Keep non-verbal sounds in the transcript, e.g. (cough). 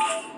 Oh! (laughs)